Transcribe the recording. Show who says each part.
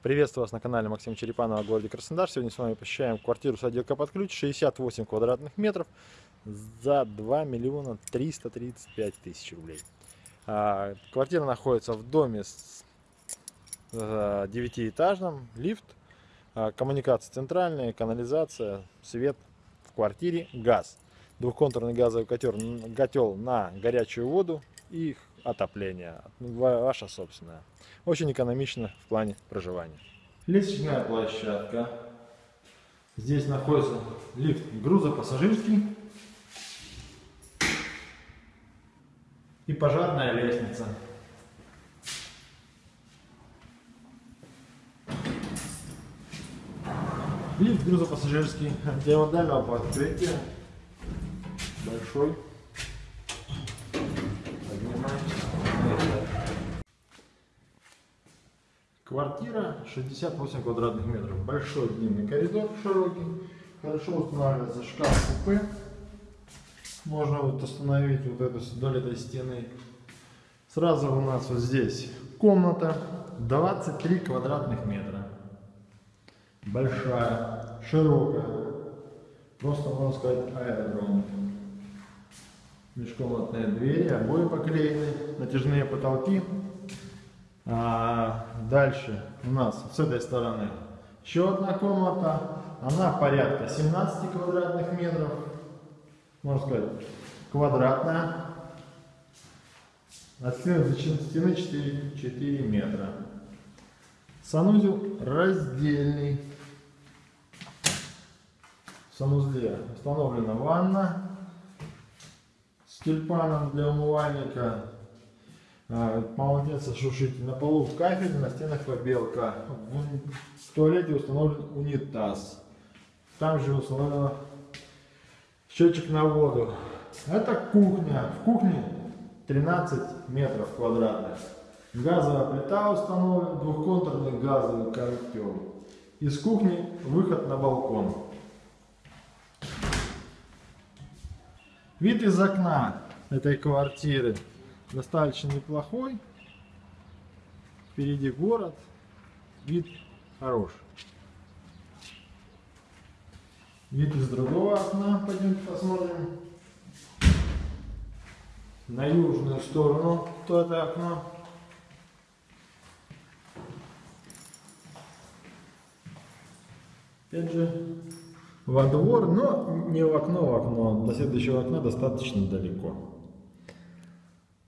Speaker 1: Приветствую вас на канале Максим Черепанова в городе Краснодар. Сегодня с вами посещаем квартиру с отделкой под ключ, 68 квадратных метров за 2 миллиона 335 тысяч рублей. А, Квартира находится в доме с э, девятиэтажным, лифт, а, коммуникации центральные, канализация, свет в квартире, газ. Двухконтурный газовый котел, котел на горячую воду и отопление, ваша собственная. Очень экономично в плане проживания. Лестничная площадка. Здесь находится лифт грузопассажирский и пожарная лестница. Лифт грузопассажирский для модального покрытия большой Квартира 68 квадратных метров. Большой длинный коридор, широкий. Хорошо устанавливается шкаф-купе. Можно вот установить вот эту вдоль этой стены. Сразу у нас вот здесь комната 23 квадратных метра. Большая, широкая. Просто можно сказать аэродром. Межкомнатные двери, обои поклеены, натяжные потолки. А, дальше у нас с этой стороны еще одна комната. Она порядка 17 квадратных метров. Можно сказать, квадратная. От стены стены 4, 4 метра. Санузел раздельный. В санузле установлена ванна с тюльпаном для умывальника а, полотенцесушитель. На полу кафель, на стенах побелка. В туалете установлен унитаз. Там же установлен счетчик на воду. Это кухня. В кухне 13 метров квадратных. Газовая плита установлена, двухконтурный газовый котел. Из кухни выход на балкон. Вид из окна этой квартиры достаточно неплохой. Впереди город, вид хороший. Вид из другого окна, пойдемте посмотрим. На южную сторону, то это окно. Опять же, во двор, но не в окно, в окно. До следующего окна достаточно далеко.